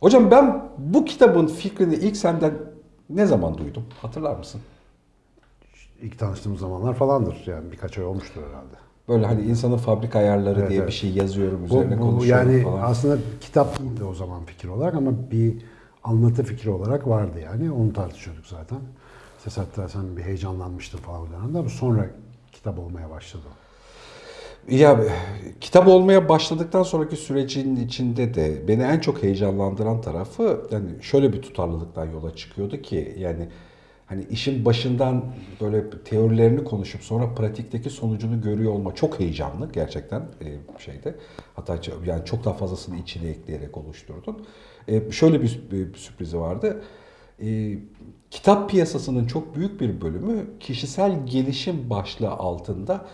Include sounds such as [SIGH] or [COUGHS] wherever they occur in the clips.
Hocam ben bu kitabın fikrini ilk senden ne zaman duydum? Hatırlar mısın? İlk tanıştığımız zamanlar falandır. Yani birkaç ay olmuştur herhalde. Böyle hani insanın fabrika ayarları Evet, diye evet. bir şey yazıyorum Bu, üzerine bu konuşuyorum yani falan. aslında kitap değildi o zaman fikir olarak ama bir anlatı fikri olarak vardı yani. Onu tartışıyorduk zaten. Ses hatta sen bir heyecanlanmıştın falan o dönemde ama sonra kitap olmaya başladı. Ya kitap olmaya başladıktan sonraki sürecin içinde de beni en çok heyecanlandıran tarafı yani şöyle bir tutarlılıktan yola çıkıyordu ki yani hani işin başından böyle teorilerini konuşup sonra pratikteki sonucunu görüyor olma çok heyecanlı gerçekten e, şeyde. Hatta yani çok daha fazlasını içine ekleyerek oluşturdun. E, şöyle bir, bir sürprizi vardı. E, kitap piyasasının çok büyük bir bölümü kişisel gelişim başlığı altında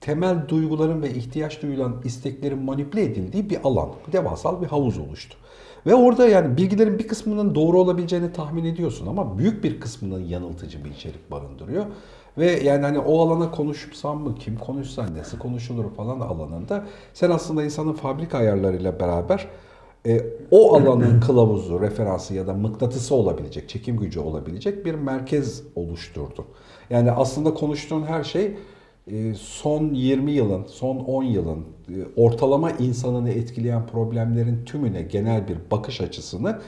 temel duyguların ve ihtiyaç duyulan isteklerin manipüle edildiği bir alan, devasal bir havuz oluştu. Ve orada yani bilgilerin bir kısmının doğru olabileceğini tahmin ediyorsun ama büyük bir kısmının yanıltıcı bir içerik barındırıyor. Ve yani hani o alana konuşsam mı, kim konuşsa, nasıl konuşulur falan alanında sen aslında insanın fabrika ayarlarıyla beraber e, o alanın [CLEARS THROAT] kılavuzu, referansı ya da mıknatısı olabilecek, çekim gücü olabilecek bir merkez oluşturdu. Yani aslında konuştuğun her şey son 20 yılın, son 10 yılın e, ortalama insanını etkileyen problemlerin tümüne genel bir bakış açısını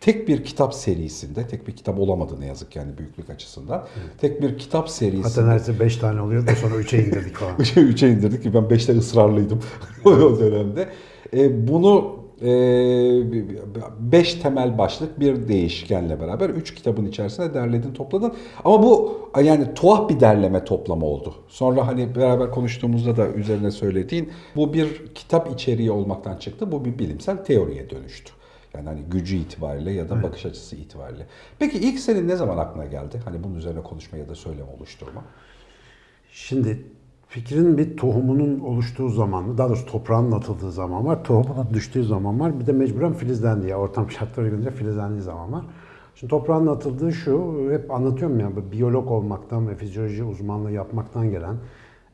tek bir kitap serisinde, tek bir kitap olamadı ne yazık yani büyüklük açısından. Tek bir kitap serisinde. Hatta neredeyse 5 tane oluyor da sonra 3'e indirdik falan. [LAUGHS] 3'e 3'e indirdik ki ben 5'te ısrarlıydım [LAUGHS] o dönemde. E, bunu 5 temel başlık bir değişkenle beraber 3 kitabın içerisinde derledin topladın. Ama bu yani tuhaf bir derleme toplama oldu. Sonra hani beraber konuştuğumuzda da üzerine söylediğin bu bir kitap içeriği olmaktan çıktı. Bu bir bilimsel teoriye dönüştü. Yani hani gücü itibariyle ya da bakış açısı itibariyle. Peki ilk senin ne zaman aklına geldi? Hani bunun üzerine konuşma ya da söyleme oluşturma. Şimdi fikrin bir tohumunun oluştuğu zaman, daha doğrusu toprağın atıldığı zaman var, tohumunun düştüğü zaman var, bir de mecburen filizlendiği, ortam şartları uygunca filizlendiği zaman var. Şimdi toprağın atıldığı şu, hep anlatıyorum ya, biyolog olmaktan ve fizyoloji uzmanlığı yapmaktan gelen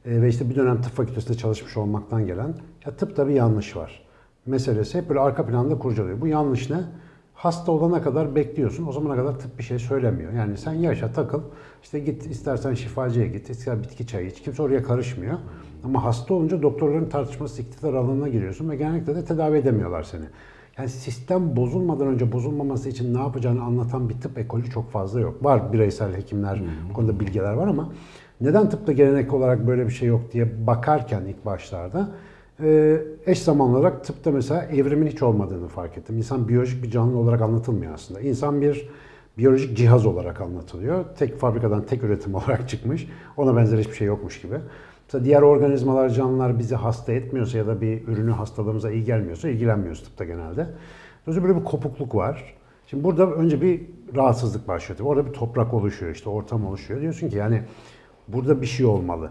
e, ve işte bir dönem tıp fakültesinde çalışmış olmaktan gelen, ya tıpta bir yanlış var. Meselesi hep böyle arka planda kurcalıyor. Bu yanlış ne? Hasta olana kadar bekliyorsun. O zamana kadar tıp bir şey söylemiyor. Yani sen yaşa takıl. İşte git istersen şifacıya git, istersen bitki çayı iç. Kimse oraya karışmıyor. Ama hasta olunca doktorların tartışması iktidar alanına giriyorsun ve genellikle de tedavi edemiyorlar seni. Yani sistem bozulmadan önce bozulmaması için ne yapacağını anlatan bir tıp ekolü çok fazla yok. Var bireysel hekimler, bu konuda bilgiler var ama neden tıpta gelenek olarak böyle bir şey yok diye bakarken ilk başlarda eş zamanlı olarak tıpta mesela evrimin hiç olmadığını fark ettim. İnsan biyolojik bir canlı olarak anlatılmıyor aslında. İnsan bir biyolojik cihaz olarak anlatılıyor. Tek fabrikadan tek üretim [LAUGHS] olarak çıkmış. Ona benzer hiçbir şey yokmuş gibi. Mesela diğer organizmalar, canlılar bizi hasta etmiyorsa ya da bir ürünü hastalığımıza iyi gelmiyorsa ilgilenmiyoruz tıpta genelde. Dolayısıyla böyle bir kopukluk var. Şimdi burada önce bir rahatsızlık başlıyor. Orada bir toprak oluşuyor, işte ortam oluşuyor. Diyorsun ki yani burada bir şey olmalı.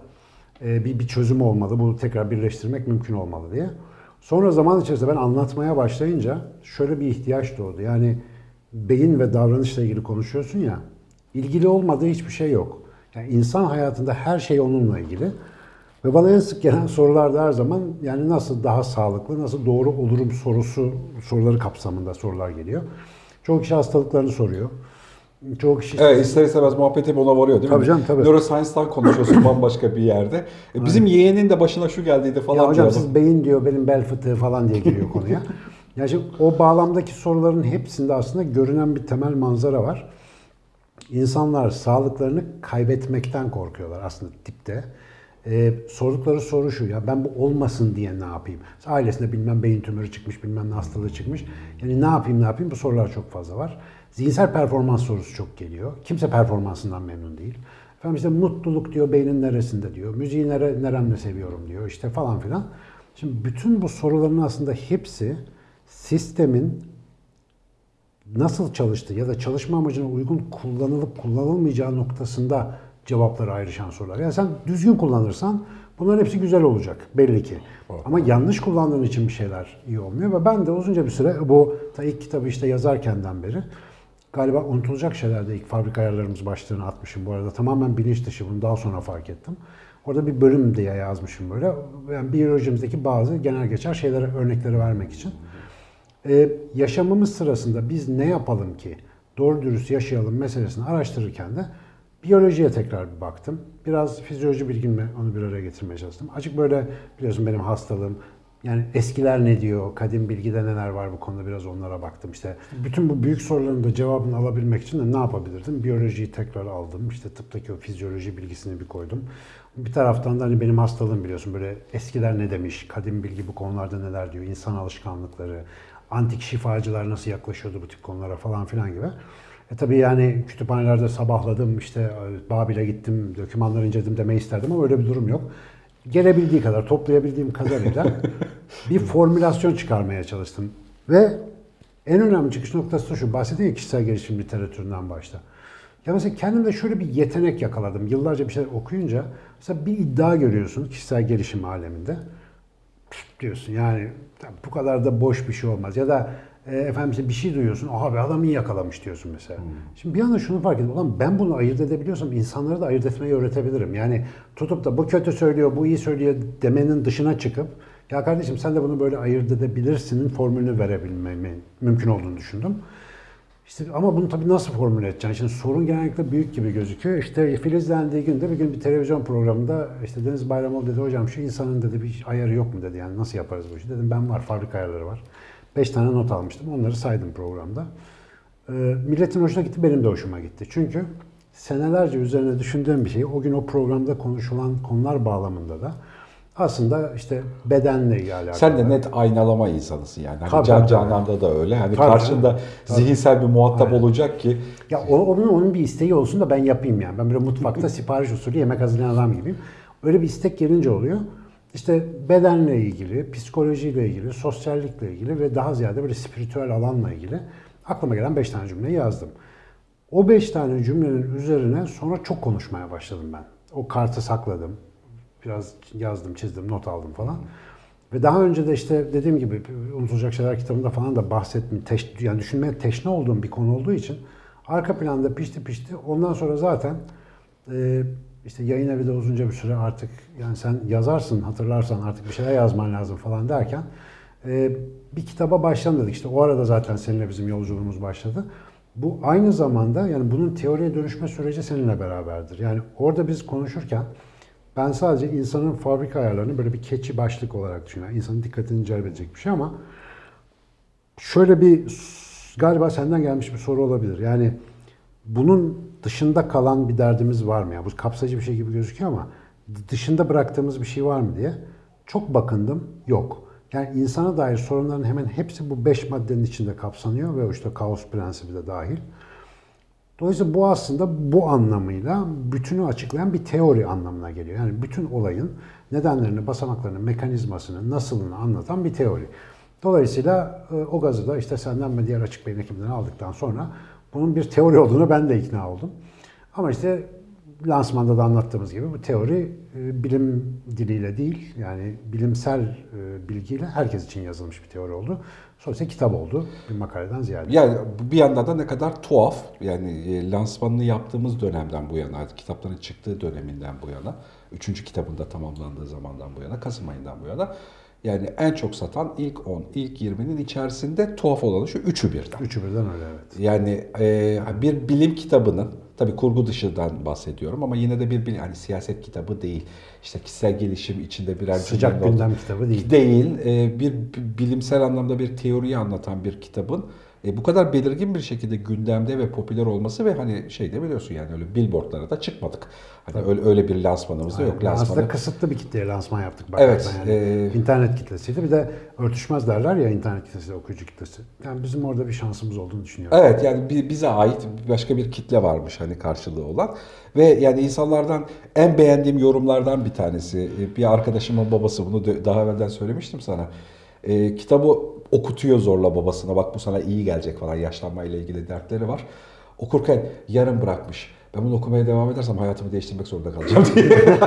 Ee, bir, bir çözüm olmalı. Bunu tekrar birleştirmek mümkün olmalı diye. Sonra zaman içerisinde ben anlatmaya başlayınca şöyle bir ihtiyaç doğdu. Yani beyin ve davranışla ilgili konuşuyorsun ya, ilgili olmadığı hiçbir şey yok. Yani insan hayatında her şey onunla ilgili. Ve bana en sık gelen sorularda her zaman yani nasıl daha sağlıklı, nasıl doğru olurum sorusu, soruları kapsamında sorular geliyor. Çoğu kişi hastalıklarını soruyor. Çoğu kişi Evet ister istemez muhabbet hep ona varıyor değil mi? Tabii canım, tabii. Neuroscience'dan konuşuyorsun [COUGHS] bambaşka bir yerde. E, bizim yeğenin de başına şu geldiydi falan Ya hocam diyor. siz beyin diyor benim bel fıtığı falan diye giriyor konuya. [LAUGHS] Yani şimdi o bağlamdaki soruların hepsinde aslında görünen bir temel manzara var. İnsanlar sağlıklarını kaybetmekten korkuyorlar aslında tipte. Ee, sordukları soru şu ya ben bu olmasın diye ne yapayım? Ailesinde bilmem beyin tümörü çıkmış bilmem ne hastalığı çıkmış. Yani ne yapayım ne yapayım bu sorular çok fazla var. Zihinsel performans sorusu çok geliyor. Kimse performansından memnun değil. Efendim işte mutluluk diyor beynin neresinde diyor. Müziği nere, neremle seviyorum diyor işte falan filan. Şimdi bütün bu soruların aslında hepsi sistemin nasıl çalıştığı ya da çalışma amacına uygun kullanılıp kullanılmayacağı noktasında cevapları ayrışan sorular. Yani sen düzgün kullanırsan bunların hepsi güzel olacak belli ki. Ama yanlış kullandığın için bir şeyler iyi olmuyor ve ben de uzunca bir süre bu ta ilk kitabı işte yazarkenden beri galiba unutulacak şeylerde ilk fabrika ayarlarımız başlığını atmışım bu arada. Tamamen bilinç dışı bunu daha sonra fark ettim. Orada bir bölüm diye yazmışım böyle. Yani biyolojimizdeki bazı genel geçer şeylere örnekleri vermek için. Ee, yaşamımız sırasında biz ne yapalım ki doğru dürüst yaşayalım meselesini araştırırken de biyolojiye tekrar bir baktım. Biraz fizyoloji bilgimle onu bir araya getirmeye çalıştım. Açık böyle biliyorsun benim hastalığım. Yani eskiler ne diyor, kadim bilgide neler var bu konuda biraz onlara baktım. İşte bütün bu büyük soruların da cevabını alabilmek için de ne yapabilirdim? Biyolojiyi tekrar aldım. İşte tıptaki o fizyoloji bilgisini bir koydum. Bir taraftan da hani benim hastalığım biliyorsun böyle eskiler ne demiş, kadim bilgi bu konularda neler diyor, insan alışkanlıkları, antik şifacılar nasıl yaklaşıyordu bu tip konulara falan filan gibi. E tabii yani kütüphanelerde sabahladım, işte e, Babil'e gittim, dokümanları inceledim demeyi isterdim ama öyle bir durum yok. Gelebildiği kadar, toplayabildiğim kadarıyla [LAUGHS] bir formülasyon çıkarmaya çalıştım. Ve en önemli çıkış noktası da şu, bahsedeyim ya kişisel gelişim literatüründen başta. Ya mesela kendimde şöyle bir yetenek yakaladım. Yıllarca bir şeyler okuyunca, mesela bir iddia görüyorsun kişisel gelişim aleminde diyorsun yani bu kadar da boş bir şey olmaz. Ya da e, efendim işte bir şey duyuyorsun. Aha be adam iyi yakalamış diyorsun mesela. Şimdi bir anda şunu fark ettim. Ulan ben bunu ayırt edebiliyorsam insanları da ayırt etmeyi öğretebilirim. Yani tutup da bu kötü söylüyor, bu iyi söylüyor demenin dışına çıkıp ya kardeşim sen de bunu böyle ayırt edebilirsinin formülünü verebilmemi mümkün olduğunu düşündüm. İşte ama bunu tabii nasıl formüle edeceksin? Şimdi sorun genellikle büyük gibi gözüküyor. İşte filizlendiği günde bir gün bir televizyon programında işte Deniz Bayramoğlu dedi hocam şu insanın dedi bir ayarı yok mu dedi. Yani nasıl yaparız bu işi? Dedim ben var fabrika ayarları var. Beş tane not almıştım. Onları saydım programda. Ee, milletin hoşuna gitti, benim de hoşuma gitti. Çünkü senelerce üzerine düşündüğüm bir şeyi o gün o programda konuşulan konular bağlamında da aslında işte bedenle ilgili alakalı. Sen de net aynalama insanısın yani. Hani Tabii, can tabii. cananda da öyle. Hani Tabii, karşında tabii. zihinsel bir muhatap Aynen. olacak ki Ya onun, onun bir isteği olsun da ben yapayım yani. Ben böyle mutfakta [LAUGHS] sipariş usulü yemek hazırlayan adam gibiyim. Öyle bir istek gelince oluyor. İşte bedenle ilgili, psikolojiyle ilgili, sosyallikle ilgili ve daha ziyade böyle spiritüel alanla ilgili aklıma gelen 5 tane cümleyi yazdım. O 5 tane cümlenin üzerine sonra çok konuşmaya başladım ben. O kartı sakladım. Biraz yazdım, çizdim, not aldım falan. Ve daha önce de işte dediğim gibi Unutulacak Şeyler kitabında falan da bahsettim. Teş, yani düşünmeye teşne olduğum bir konu olduğu için arka planda pişti pişti. Ondan sonra zaten e, işte yayın evi de uzunca bir süre artık yani sen yazarsın hatırlarsan artık bir şeyler yazman lazım falan derken e, bir kitaba başlayalım dedik. İşte o arada zaten seninle bizim yolculuğumuz başladı. Bu aynı zamanda yani bunun teoriye dönüşme süreci seninle beraberdir. Yani orada biz konuşurken ben sadece insanın fabrika ayarlarını böyle bir keçi başlık olarak düşünüyorum. İnsanın dikkatini celbedecek bir şey ama şöyle bir galiba senden gelmiş bir soru olabilir. Yani bunun dışında kalan bir derdimiz var mı? ya? bu kapsayıcı bir şey gibi gözüküyor ama dışında bıraktığımız bir şey var mı diye. Çok bakındım, yok. Yani insana dair sorunların hemen hepsi bu beş maddenin içinde kapsanıyor ve işte kaos prensibi de dahil. Dolayısıyla bu aslında bu anlamıyla bütünü açıklayan bir teori anlamına geliyor. Yani bütün olayın nedenlerini, basamaklarını, mekanizmasını, nasılını anlatan bir teori. Dolayısıyla e, o gazı da işte senden ve diğer açık beyin ekibinden aldıktan sonra bunun bir teori olduğunu ben de ikna oldum. Ama işte lansmanda da anlattığımız gibi bu teori e, bilim diliyle değil yani bilimsel e, bilgiyle herkes için yazılmış bir teori oldu. Sonuçta kitap oldu bir makaleden ziyade. yani bir yandan da ne kadar tuhaf yani e, lansmanını yaptığımız dönemden bu yana, kitapların çıktığı döneminden bu yana, üçüncü kitabında tamamlandığı zamandan bu yana, Kasım ayından bu yana yani en çok satan ilk 10, ilk 20'nin içerisinde tuhaf olanı şu üçü birden. Üçü birden öyle evet. Yani e, bir bilim kitabının tabii kurgu dışından bahsediyorum ama yine de bir bilim yani siyaset kitabı değil. İşte kişisel gelişim içinde birer Sıcak gündem kitabı değil. Değil. E, bir bilimsel anlamda bir teoriyi anlatan bir kitabın e, bu kadar belirgin bir şekilde gündemde ve popüler olması ve hani şey de biliyorsun yani öyle billboardlara da çıkmadık. Hani öyle öyle bir lansmanımız da yok. Lansmanı Aslında kısıtlı bir kitleye lansman yaptık. Evet, Yani. e- İnternet kitlesiydi. Bir de örtüşmez derler ya internet kitlesi, okuyucu kitlesi. Yani bizim orada bir şansımız olduğunu düşünüyorum. Evet yani bi- bize ait başka bir kitle varmış hani karşılığı olan ve yani insanlardan en beğendiğim yorumlardan bir tanesi e, bir arkadaşımın babası bunu daha evvelden söylemiştim sana. E, kitabı okutuyor zorla babasına bak bu sana iyi gelecek falan yaşlanmayla ilgili dertleri var. Okurken yarım bırakmış. Ben bunu okumaya devam edersem hayatımı değiştirmek zorunda kalacağım diye. [LAUGHS]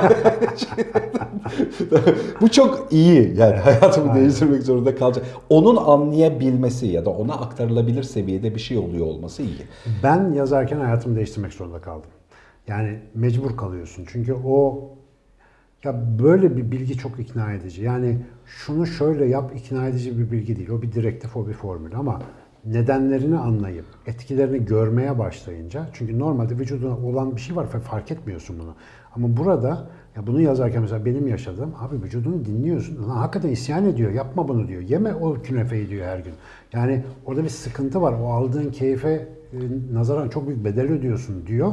bu çok iyi yani hayatımı Aynen. değiştirmek zorunda kalacak. Onun anlayabilmesi ya da ona aktarılabilir seviyede bir şey oluyor olması iyi. Ben yazarken hayatımı değiştirmek zorunda kaldım. Yani mecbur kalıyorsun. Çünkü o Ya böyle bir bilgi çok ikna edici. Yani şunu şöyle yap ikna edici bir bilgi değil. O bir direktif, o bir formül ama nedenlerini anlayıp etkilerini görmeye başlayınca çünkü normalde vücuduna olan bir şey var ve fark etmiyorsun bunu. Ama burada ya bunu yazarken mesela benim yaşadığım abi vücudunu dinliyorsun. Lan hakikaten isyan ediyor. Yapma bunu diyor. Yeme o künefeyi diyor her gün. Yani orada bir sıkıntı var. O aldığın keyfe e, nazaran çok büyük bedel ödüyorsun diyor.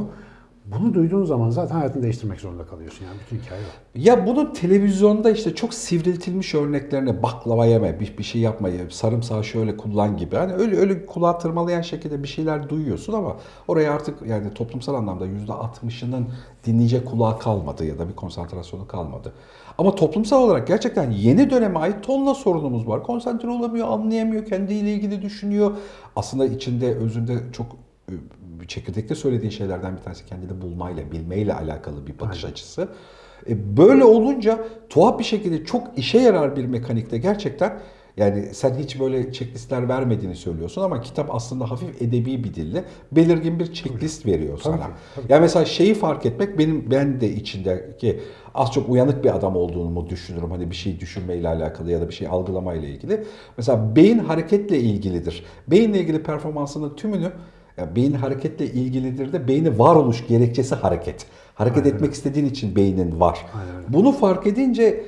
Bunu duyduğun zaman zaten hayatını değiştirmek zorunda kalıyorsun. Yani bütün hikaye o. Ya bunun televizyonda işte çok sivriltilmiş örneklerine baklava yeme, bir, bir şey yapma, sarımsağı şöyle kullan gibi. Hani öyle öyle kulağa tırmalayan şekilde bir şeyler duyuyorsun ama oraya artık yani toplumsal anlamda %60'ının dinleyecek kulağı kalmadı ya da bir konsantrasyonu kalmadı. Ama toplumsal olarak gerçekten yeni döneme ait tonla sorunumuz var. Konsantre olamıyor, anlayamıyor, kendiyle ilgili düşünüyor. Aslında içinde, özünde çok e, çekirdekte söylediğin şeylerden bir tanesi kendini bulmayla, bilmeyle alakalı bir bakış açısı. E, böyle olunca tuhaf bir şekilde çok işe yarar bir mekanikte gerçekten yani sen hiç böyle checklistler vermediğini söylüyorsun ama kitap aslında hafif edebi bir dille belirgin bir checklist veriyor sana. ki, tabii. Yani mesela şeyi fark etmek benim ben de içindeki az çok uyanık bir adam olduğumu düşünürüm. Hani bir şey düşünmeyle alakalı ya da bir şey algılamayla ilgili. Mesela beyin hareketle ilgilidir. Beyinle ilgili performansının tümünü ya beyin hareketle ilgilidir de beyni varoluş gerekçesi hareket. Hareket Aynen. etmek istediğin için beynin var. Aynen. Bunu fark edince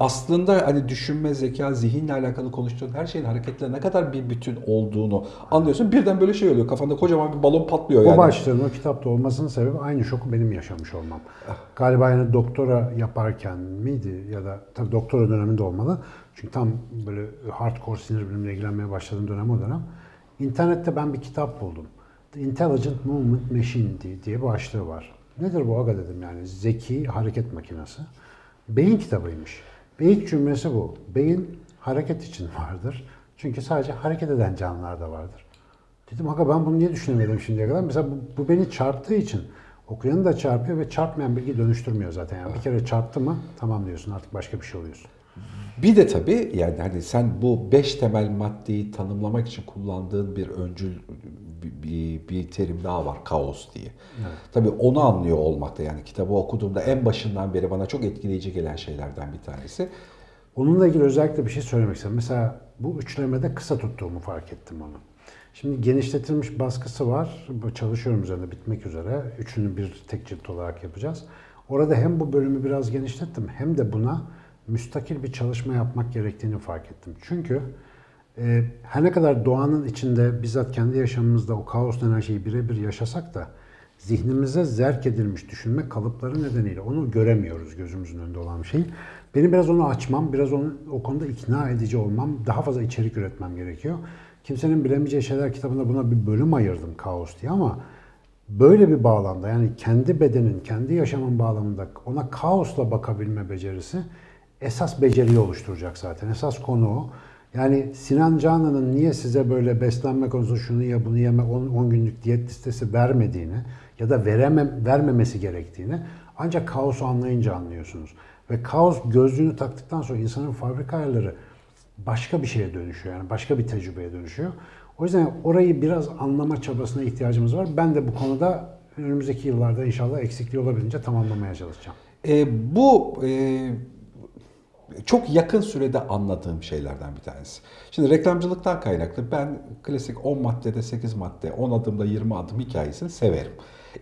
aslında hani düşünme, zeka, zihinle alakalı konuştuğun her şeyin hareketle ne kadar bir bütün olduğunu anlıyorsun. Birden böyle şey oluyor. Kafanda kocaman bir balon patlıyor yani. O başlığın o kitapta olmasının sebebi aynı şoku benim yaşamış olmam. Galiba yani doktora yaparken miydi ya da tabii doktora döneminde olmalı. Çünkü tam böyle hardcore sinir bilimle ilgilenmeye başladığım dönem o dönem. İnternette ben bir kitap buldum. Intelligent Movement Machine diye, diye bir başlığı var. Nedir bu aga dedim yani zeki hareket makinesi. Beyin kitabıymış. İlk cümlesi bu. Beyin hareket için [LAUGHS] vardır. Çünkü sadece hareket eden canlılar da vardır. Dedim aga ben bunu niye düşünemedim şimdiye kadar? Mesela bu, bu beni çarptığı için okuyanı da çarpıyor ve çarpmayan bilgi dönüştürmüyor zaten. Yani bir kere çarptı mı tamam diyorsun artık başka bir şey oluyorsun. Bir de tabii yani hani sen bu beş temel maddeyi tanımlamak için kullandığın bir öncül bir, bir, terim daha var kaos diye. Tabii onu anlıyor olmakta yani kitabı okuduğumda en başından beri bana çok etkileyici gelen şeylerden bir tanesi. Onunla ilgili özellikle bir şey söylemek istedim. Mesela bu üçlemede kısa tuttuğumu fark ettim onu. Şimdi genişletilmiş baskısı var. Çalışıyorum üzerinde bitmek üzere. Üçünü bir tek cilt olarak yapacağız. Orada hem bu bölümü biraz genişlettim hem de buna müstakil bir çalışma yapmak gerektiğini fark ettim. Çünkü e, her ne kadar doğanın içinde bizzat kendi yaşamımızda o kaos denen şeyi birebir yaşasak da zihnimize zerk edilmiş düşünme kalıpları nedeniyle onu göremiyoruz gözümüzün önünde olan şey. Benim biraz onu açmam, biraz onu, o konuda ikna edici olmam, daha fazla içerik üretmem gerekiyor. Kimsenin bilemeyeceği şeyler kitabında buna bir bölüm ayırdım kaos diye ama böyle bir bağlamda yani kendi bedenin, kendi yaşamın bağlamında ona kaosla bakabilme becerisi esas beceriyi oluşturacak zaten. Esas konu o. Yani Sinan Canan'ın niye size böyle beslenme konusunda şunu ye bunu yeme 10 günlük diyet listesi vermediğini ya da veremem, vermemesi gerektiğini ancak kaosu anlayınca anlıyorsunuz. Ve kaos gözlüğünü taktıktan sonra insanın fabrika ayarları başka bir şeye dönüşüyor. Yani başka bir tecrübeye dönüşüyor. O yüzden orayı biraz anlama çabasına ihtiyacımız var. Ben de bu konuda önümüzdeki yıllarda inşallah eksikliği olabildiğince tamamlamaya çalışacağım. E, bu e, çok yakın sürede anladığım şeylerden bir tanesi. Şimdi reklamcılıktan kaynaklı ben klasik 10 maddede 8 madde, 10 adımda 20 adım hikayesini severim.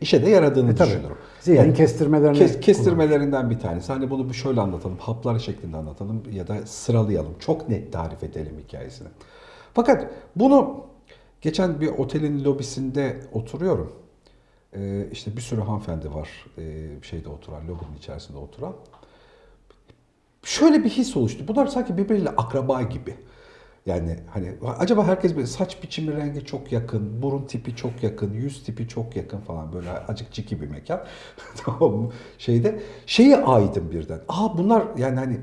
İşe de yaradığını E, tabii. düşünürüm. Zihnin kestirmelerini kes- kestirmelerinden bir tanesi. Hani bunu bir şöyle anlatalım, haplar şeklinde anlatalım ya da sıralayalım. Çok net tarif edelim hikayesini. Fakat bunu geçen bir otelin lobisinde oturuyorum. Ee, işte bir sürü hanımefendi var ee, şeyde oturan, lobinin içerisinde oturan. Şöyle bir his oluştu. Bunlar sanki birbiriyle akraba gibi. Yani hani acaba herkes böyle saç biçimi rengi çok yakın, burun tipi çok yakın, yüz tipi çok yakın falan böyle acık ciki bir mekan. [LAUGHS] tamam? Şeyde şeyi aydım birden. Aa bunlar yani hani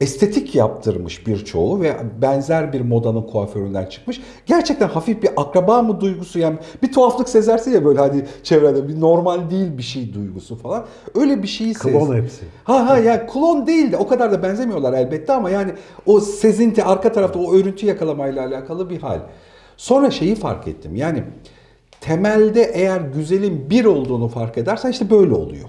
estetik yaptırmış birçoğu ve benzer bir modanın kuaföründen çıkmış. Gerçekten hafif bir akraba mı duygusu yani bir tuhaflık sezersin ya böyle hani çevrede bir normal değil bir şey duygusu falan. Öyle bir şeyi Klon sezdim. hepsi. Ha ha yani klon değil de o kadar da benzemiyorlar elbette ama yani o sezinti arka tarafta o örüntü yakalamayla alakalı bir hal. Sonra şeyi fark ettim yani temelde eğer güzelin bir olduğunu fark edersen işte böyle oluyor.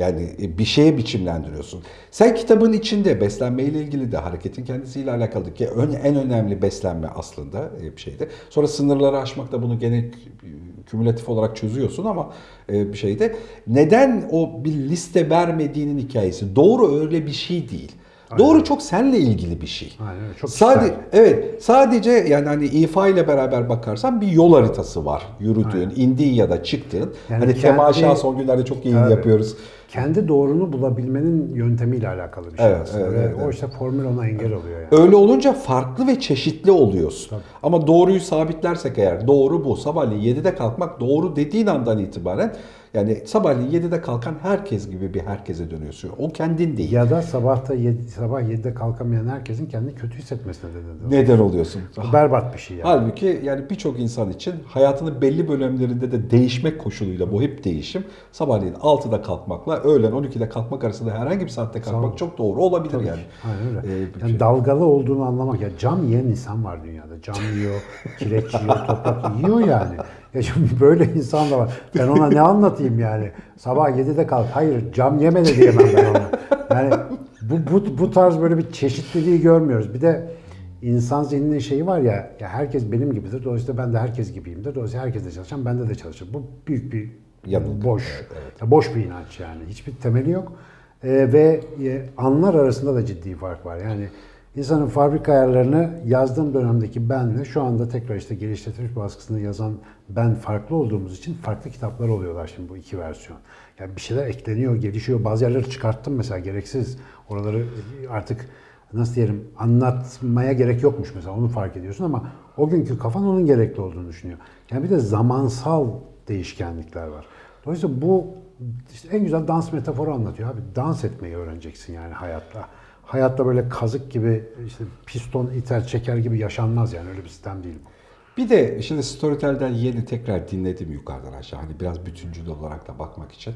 Yani e, bir şeye biçimlendiriyorsun. Sen kitabın içinde beslenmeyle ilgili de hareketin kendisiyle alakalı ki ön- en önemli beslenme aslında e, bir şeyde. Sonra sınırları aşmakta bunu gene kü- kümülatif olarak çözüyorsun ama e, bir şeyde neden o bir liste vermediğinin hikayesi. Doğru öyle bir şey değil. Doğru çok seninle ilgili bir şey. Aynen çok Sadece evet sadece yani hani ifa ile beraber bakarsan bir yol haritası var yürüdüğün, indiğin ya da çıktığın. Yani hani kendi- temaşa son günlerde çok iyi Evet. yapıyoruz. Kendi doğrunu bulabilmenin yöntemiyle alakalı bir şey Evet, aslında. evet, Ve evet, o evet. işte formül ona engel oluyor yani. Öyle olunca farklı ve çeşitli oluyorsun. Ama doğruyu sabitlersek eğer doğru bu. Sabahleyin 7'de kalkmak doğru dediğin andan itibaren yani sabahleyin 7'de kalkan herkes gibi bir herkese dönüyorsun. O kendin değil. Ya da sabahta yedi, sabah 7'de kalkamayan herkesin kendini kötü hissetmesine neden oluyor. Neden oluyorsun? Berbat bir şey yani. Halbuki yani birçok insan için hayatının belli bölümlerinde de değişmek koşuluyla bu hep değişim. Sabahleyin 6'da kalkmakla öğlen 12'de kalkmak arasında herhangi bir saatte kalkmak çok doğru olabilir Tabii yani. öyle. Ee, yani şey- dalgalı olduğunu anlamak. Ya cam yiyen insan var dünyada. Cam yiyor, [LAUGHS] kireç yiyor, toprak yiyor yani. Ya şimdi böyle insan da var. Ben ona ne anlatayım yani? Sabah 7'de kalk. Hayır cam yeme de diyemem ben ona. Yani bu, bu, bu tarz böyle bir çeşitliliği görmüyoruz. Bir de insan zihninin şeyi var ya, ya herkes benim gibidir. Dolayısıyla ben de herkes gibiyimdir. Dolayısıyla herkes de çalışan, bende de çalışır. Bu büyük bir Yanılgı. boş. Ya boş bir inanç yani. Hiçbir temeli yok. Ee, ve e, anlar arasında da ciddi fark var. Yani insanın fabrika ayarlarını yazdığım dönemdeki benle şu anda tekrar işte geliştirilmiş baskısını yazan ben farklı olduğumuz için farklı kitaplar oluyorlar şimdi bu iki versiyon. Yani bir şeyler ekleniyor, gelişiyor. Bazı yerleri çıkarttım mesela gereksiz. Oraları artık nasıl diyelim anlatmaya gerek yokmuş mesela onu fark ediyorsun ama o günkü kafan onun gerekli olduğunu düşünüyor. Yani bir de zamansal değişkenlikler var. Dolayısıyla bu işte en güzel dans metaforu anlatıyor abi. Dans etmeyi öğreneceksin yani hayatta. Hayatta böyle kazık gibi işte piston iter çeker gibi yaşanmaz yani öyle bir sistem değil bu. Bir de şimdi Storytel'den yeni tekrar dinledim yukarıdan aşağı. Hani biraz bütüncül olarak da bakmak için.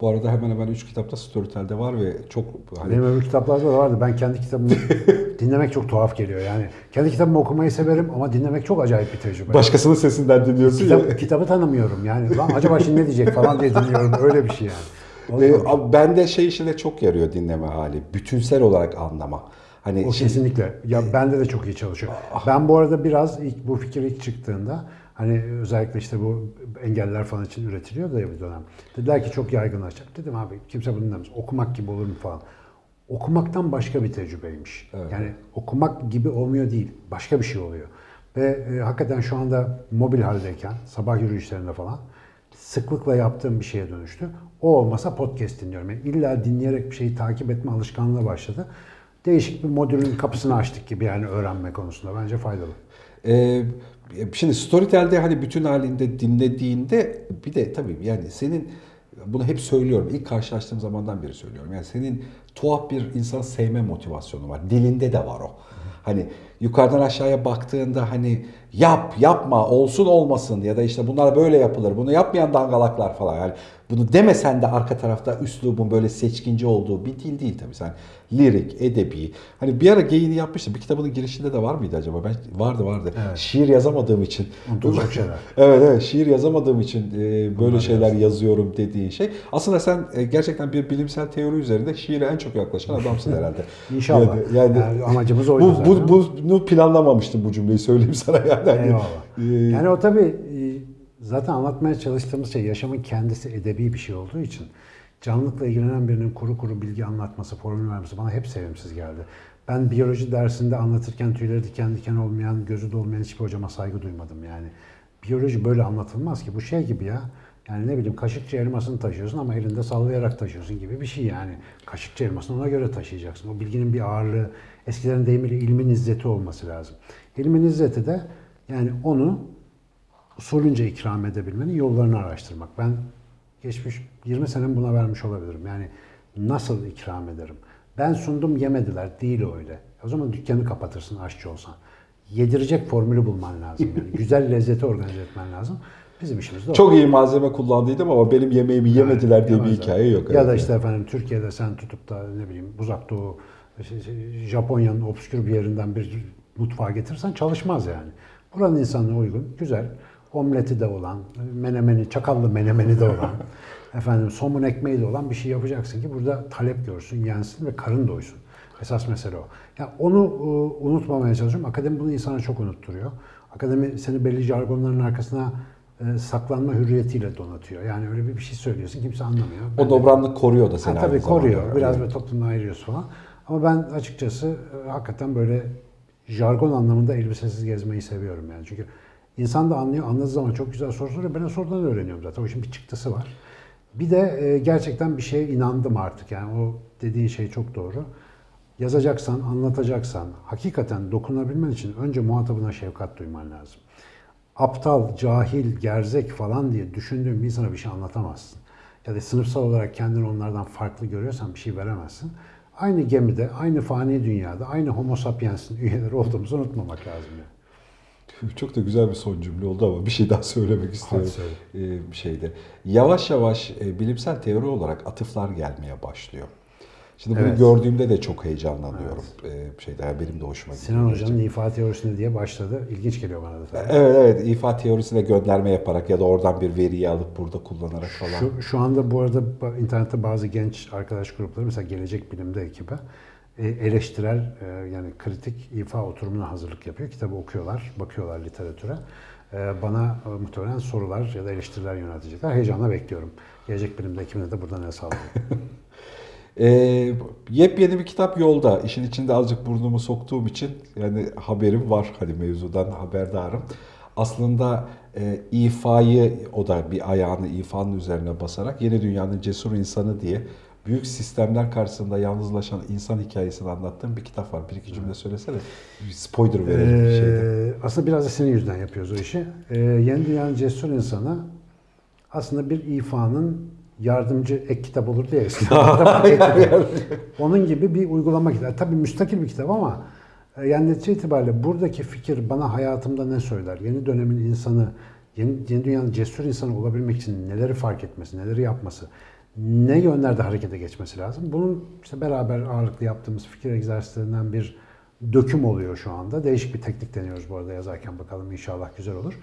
Bu arada hemen hemen 3 kitapta Storytel'de var ve çok hani Benim öbür kitaplarda da vardı. Ben kendi kitabımı [LAUGHS] dinlemek çok tuhaf geliyor yani. Kendi kitabımı okumayı severim ama dinlemek çok acayip bir tecrübe. başkasının sesinden dinliyorsun ya. Kitap, kitabı tanımıyorum yani. Lan acaba şimdi ne diyecek falan diye dinliyorum. Öyle bir şey yani. O, Ee, abi bende şey işine çok yarıyor dinleme hali. Bütünsel olarak anlama. Hani o şimdi- kesinlikle. Ya bende de çok iyi çalışıyor. Ah. Ben bu arada biraz ilk bu fikir ilk çıktığında hani özellikle işte bu engeller falan için üretiliyor da ya bir dönem. Dediler ki çok yaygınlaşacak. Dedim abi kimse bunu dinlemez. Okumak gibi olur mu falan. Okumaktan başka bir tecrübeymiş. Yani okumak gibi olmuyor değil. Başka bir şey oluyor. Ve e, hakikaten şu anda mobil haldeyken sabah yürüyüşlerinde falan sıklıkla yaptığım bir şeye dönüştü. O olmasa podcast dinliyorum. Yani illa dinleyerek bir şeyi takip etme alışkanlığı başladı. Değişik bir modülün kapısını açtık gibi yani öğrenme konusunda. Bence faydalı. Ee, şimdi Storytel'de hani bütün halinde dinlediğinde bir de tabii yani senin bunu hep söylüyorum. ilk karşılaştığım zamandan beri söylüyorum. Yani senin tuhaf bir insan sevme motivasyonu var. Dilinde de var o. Hani yukarıdan aşağıya baktığında hani yap, yapma, olsun olmasın ya da işte bunlar böyle yapılır. Bunu yapmayan dangalaklar falan. Yani bunu demesen de arka tarafta üslubun böyle seçkinci olduğu bir dil değil tabii. Sen lirik, edebi. Hani bir ara geyini yapmıştım. Bir kitabının girişinde de var mıydı acaba? Ben vardı vardı. Şiir yazamadığım için. Unutulacak [LAUGHS] şeyler. Evet evet şiir yazamadığım için e, böyle şeyler yazıyorum dediğin şey. Aslında sen e, gerçekten bir bilimsel teori üzerinde şiire en çok yaklaşan adamsın herhalde. [LAUGHS] İnşallah. Yani, Yani amacımız oydu bu, zaten. bu, bunu planlamamıştım bu cümleyi söyleyeyim sana yani. Eyvallah. e, Yani o tabii e, zaten anlatmaya çalıştığımız şey yaşamın kendisi edebi bir şey olduğu için canlılıkla ilgilenen birinin kuru kuru bilgi anlatması, formül vermesi bana hep sevimsiz geldi. Ben biyoloji dersinde anlatırken tüyleri diken diken olmayan, gözü dolmayan hiçbir hocama saygı duymadım yani. Biyoloji böyle anlatılmaz ki. Bu şey gibi ya. Yani ne bileyim kaşıkçı elmasını taşıyorsun ama elinde sallayarak taşıyorsun gibi bir şey yani. Kaşıkçı elmasını ona göre taşıyacaksın. O bilginin bir ağırlığı, eskilerin deyimiyle ilmin izzeti olması lazım. İlmin izzeti de yani onu usulünce ikram edebilmenin yollarını araştırmak. Ben geçmiş 20 senem buna vermiş olabilirim. Yani nasıl ikram ederim? Ben sundum yemediler. Değil öyle. O zaman dükkanı kapatırsın aşçı olsan. Yedirecek formülü bulman lazım. Yani [LAUGHS] güzel lezzeti organize etmen lazım. Bizim işimiz de o. Çok iyi malzeme kullandıydım ama benim yemeğimi yemediler diye bir hikaye yok. Ya Evet. da işte efendim Türkiye'de sen tutup da ne bileyim uzak doğu, Japonya'nın obskür bir yerinden bir mutfağa getirsen çalışmaz yani. Buranın insanına uygun, güzel, omleti de olan, menemeni, çakallı menemeni de olan, [LAUGHS] efendim somun ekmeğiyle olan bir şey yapacaksın ki burada talep görsün, yensin ve karın doysun. Esas mesele o. Ya onu e, unutmamaya çalışıyorum. Akademi bunu insana çok unutturuyor. Akademi seni belli jargonların arkasına e, saklanma hürriyetiyle donatıyor. Yani öyle bir bir şey söylüyorsun kimse anlamıyor. Ben O de- dobranlık koruyor da seni Ha, tabii aynı zamanda. koruyor. Biraz böyle toplumdan ayırıyorsun falan. Ama ben açıkçası e, hakikaten böyle jargon anlamında elbisesiz gezmeyi seviyorum yani. Çünkü insan da anlıyor, anladığı zaman çok güzel soru soruyor. Ben sorudan öğreniyorum zaten. O işin bir çıktısı var. Bir de e, gerçekten bir şeye inandım artık. Yani o dediğin şey çok doğru. Yazacaksan, anlatacaksan, hakikaten dokunabilmen için önce muhatabına şefkat duyman lazım. Aptal, cahil, gerzek falan diye düşündüğün bir insana bir şey anlatamazsın. Ya da sınıfsal olarak kendini onlardan farklı görüyorsan bir şey veremezsin. Aynı gemide, aynı fani dünyada, aynı homo sapiens'in üyeleri olduğumuzu unutmamak lazım. Yani. [LAUGHS] Çok da güzel bir son cümle oldu ama bir şey daha söylemek istiyorum. söyle. Ee, şeyde. Yavaş yavaş e, bilimsel teori olarak atıflar gelmeye başlıyor. Şimdi bunu Evet. gördüğümde de çok heyecanlanıyorum. Ee, şeyde yani benim de hoşuma gidiyor. Sinan Hoca'nın ifa teorisine diye başladı. İlginç geliyor bana da. tabii. Evet evet ifa teorisine gönderme yaparak ya da oradan bir veriyi alıp burada kullanarak falan. Şu, şu anda bu arada internette bazı genç arkadaş grupları mesela Gelecek Bilim'de ekibi e, eleştirel e, yani kritik ifa oturumuna hazırlık yapıyor. Kitabı okuyorlar, bakıyorlar literatüre. E, Bana muhtemelen sorular ya da eleştiriler yöneltecekler. Heyecanla bekliyorum. Gelecek Bilim'de ekibine de buradan el sallıyorum. [LAUGHS] Ee, yepyeni bir kitap yolda. İşin içinde azıcık burnumu soktuğum için yani haberim var. Hani mevzudan haberdarım. Aslında e, ifayı o da bir ayağını ifanın üzerine basarak yeni dünyanın cesur insanı diye büyük sistemler karşısında yalnızlaşan insan hikayesini anlattığım bir kitap var. Bir iki cümle söylesene. Bir spoiler verelim bir şeyde. Ee, aslında biraz da senin yüzünden yapıyoruz o işi. Ee, Yeni Dünyanın Cesur İnsanı aslında bir ifanın yardımcı ek kitap. [LAUGHS] Ek kitap. Onun gibi bir uygulama kitabı. Tabii müstakil bir kitap ama e, yani netice itibariyle buradaki fikir bana hayatımda ne söyler? Yeni dönemin insanı, yeni, yeni dünyanın cesur insanı olabilmek için neleri fark etmesi, neleri yapması, ne yönlerde harekete geçmesi lazım? Bunun işte beraber ağırlıklı yaptığımız fikir egzersizlerinden bir döküm oluyor şu anda. Değişik bir teknik deniyoruz bu arada yazarken bakalım inşallah güzel olur.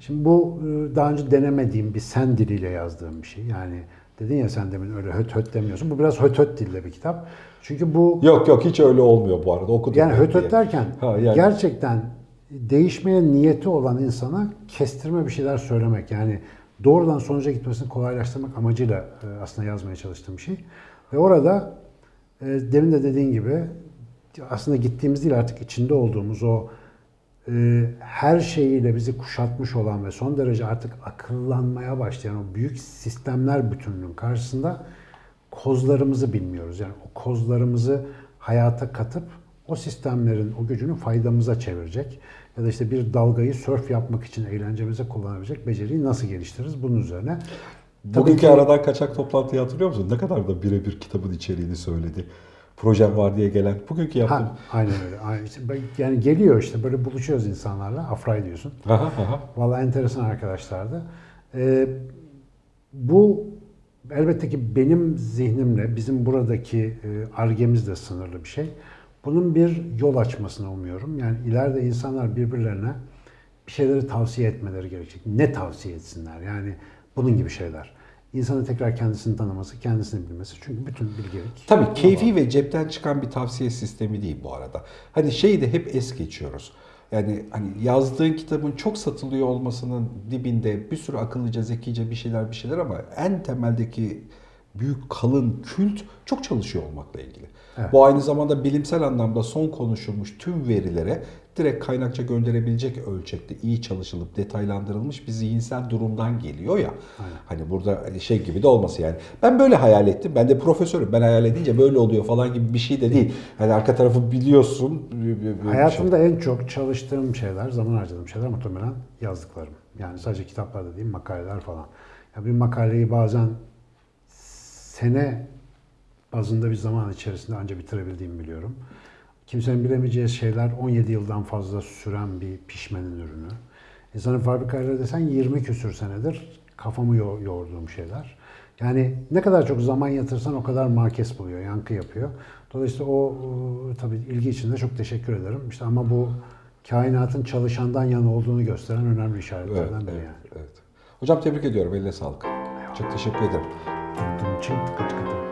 Şimdi bu e, daha önce denemediğim bir sen diliyle yazdığım bir şey. Yani dedin ya sen demin öyle höt höt demiyorsun. Bu biraz höt höt dilde bir kitap. Çünkü bu Yok yok hiç öyle olmuyor bu arada. Okudum. yani höt höt derken Ha, yani- gerçekten değişmeye niyeti olan insana kestirme bir şeyler söylemek. Yani doğrudan sonuca gitmesini kolaylaştırmak amacıyla e, aslında yazmaya çalıştığım bir şey. Ve orada e, demin de dediğin gibi aslında gittiğimiz değil artık içinde olduğumuz o her şeyiyle bizi kuşatmış olan ve son derece artık akıllanmaya başlayan o büyük sistemler bütünlüğün karşısında kozlarımızı bilmiyoruz. Yani o kozlarımızı hayata katıp o sistemlerin o gücünü faydamıza çevirecek ya da işte bir dalgayı sörf yapmak için eğlencemize kullanabilecek beceriyi nasıl geliştiririz bunun üzerine. Tabii Bugünkü ki- aradan kaçak toplantıyı hatırlıyor musun? Ne kadar da birebir kitabın içeriğini söyledi. Projem var diye gelen. Bugünkü yaptım. Ha, aynen öyle. Aynen. İşte ben- yani geliyor işte böyle buluşuyoruz insanlarla. Afray diyorsun. Aha, aha. Vallahi enteresan arkadaşlardı. Ee, bu elbette ki benim zihnimle, bizim buradaki e, argemizle sınırlı bir şey. Bunun bir yol açmasını umuyorum. Yani ileride insanlar birbirlerine bir şeyleri tavsiye etmeleri gerekecek. Ne tavsiye etsinler? Yani bunun gibi şeyler. İnsanın tekrar kendisini tanıması, kendisini bilmesi. Çünkü bütün bilgelik. Tabii keyfi ve cepten çıkan bir tavsiye sistemi değil bu arada. Hani şeyi de hep es geçiyoruz. Yani hani yazdığın kitabın çok satılıyor olmasının dibinde bir sürü akıllıca, zekice bir şeyler bir şeyler ama en temeldeki büyük kalın kült çok çalışıyor olmakla ilgili. Evet. Bu aynı zamanda bilimsel anlamda son konuşulmuş tüm verilere direkt kaynakça gönderebilecek ölçekte iyi çalışılıp detaylandırılmış bir zihinsel durumdan geliyor ya. Hani burada şey gibi de olması yani. Ben böyle hayal ettim. Ben de profesörüm. Ben hayal edince böyle oluyor falan gibi bir şey de değil. Hani arka tarafı biliyorsun. bir şey. Hayatımda en çok çalıştığım şeyler, zaman harcadığım şeyler muhtemelen yazdıklarım. Yani sadece kitaplarda değil, makaleler falan. Ya bir makaleyi bazen sene bazında bir zaman içerisinde anca bitirebildiğimi biliyorum. Kimsenin bilemeyeceği şeyler 17 yıldan fazla süren bir pişmenin ürünü. İnsanın fabrikayla desen 20 küsür senedir kafamı yo- yoğurduğum şeyler. Yani ne kadar çok zaman yatırsan o kadar markes buluyor, yankı yapıyor. Dolayısıyla o, o tabii ilgi için de çok teşekkür ederim. İşte ama bu kainatın çalışandan yana olduğunu gösteren önemli Evet, işaretlerden biri evet, yani. evet. Hocam tebrik ediyorum. Eline sağlık. Çok teşekkür ederim. çın tıkı tıkı tıkı